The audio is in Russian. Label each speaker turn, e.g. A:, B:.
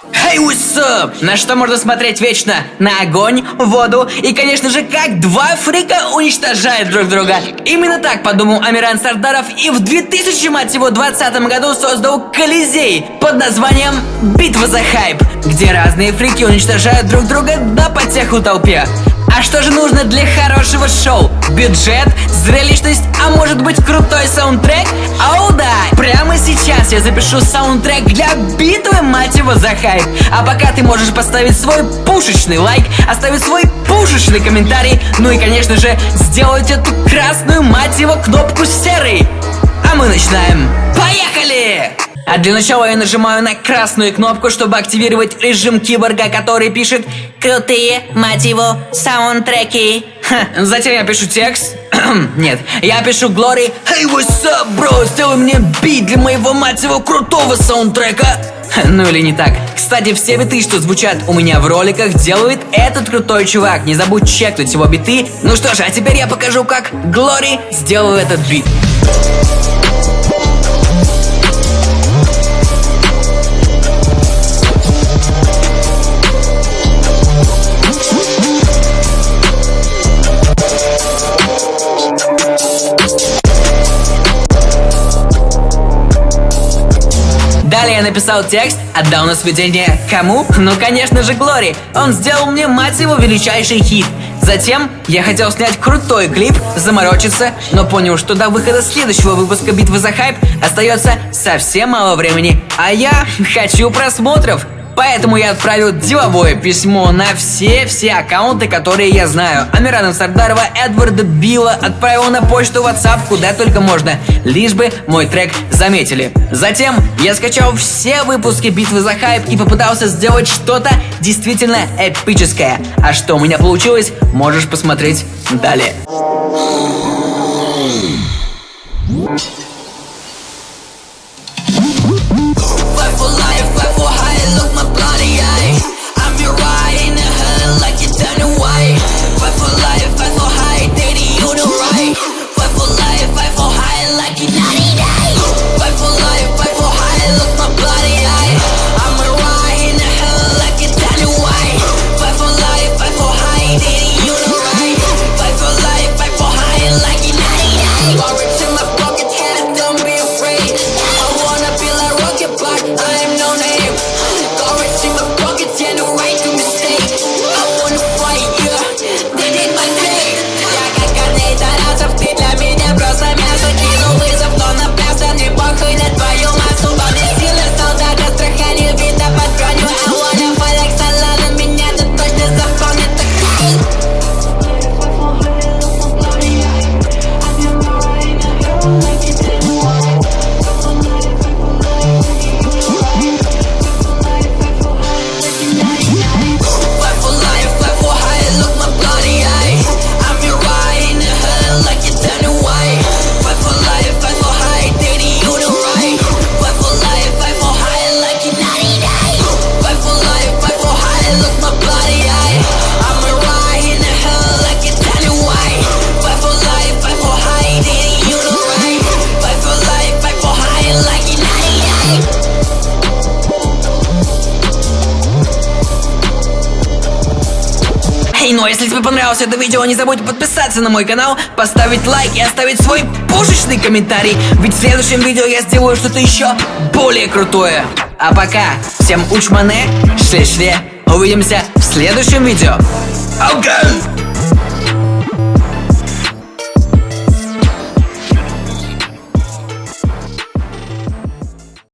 A: Hey, what's up? На что можно смотреть вечно? На огонь, воду и, конечно же, как два фрика уничтожают друг друга. Именно так подумал Амиран Сардаров и в 2000, мать его, 20 году создал Колизей под названием «Битва за хайп», где разные фрики уничтожают друг друга до потеху толпе. А что же нужно для хорошего шоу? Бюджет, зрелищность, а может быть крутой саундтрек? Сейчас я запишу саундтрек для битвы, мать его, за хайп. А пока ты можешь поставить свой пушечный лайк, оставить свой пушечный комментарий, ну и, конечно же, сделать эту красную, мать его, кнопку серой. А мы начинаем. Поехали! А для начала я нажимаю на красную кнопку, чтобы активировать режим киборга, который пишет «Крутые, мать его, саундтреки». Ха, затем я пишу текст. Нет, я пишу Глори «Hey, what's up, bro? Сделай мне бит для моего, мать его, крутого саундтрека». Ну или не так. Кстати, все биты, что звучат у меня в роликах, делает этот крутой чувак. Не забудь чекнуть его биты. Ну что ж, а теперь я покажу, как Глори сделал этот бит. Далее я написал текст, отдал на сведение кому? Ну, конечно же, Глори. Он сделал мне, мать его, величайший хит. Затем я хотел снять крутой клип, заморочиться, но понял, что до выхода следующего выпуска «Битвы за хайп» остается совсем мало времени. А я хочу просмотров. Поэтому я отправил деловое письмо на все-все аккаунты, которые я знаю. Амирана Сардарова, Эдварда Билла отправил на почту WhatsApp, куда только можно, лишь бы мой трек заметили. Затем я скачал все выпуски битвы за хайп и попытался сделать что-то действительно эпическое. А что у меня получилось, можешь посмотреть далее. А если тебе понравилось это видео, не забудь подписаться на мой канал, поставить лайк и оставить свой пушечный комментарий, ведь в следующем видео я сделаю что-то еще более крутое. А пока, всем учмане, шле-шле, увидимся в следующем видео. Okay.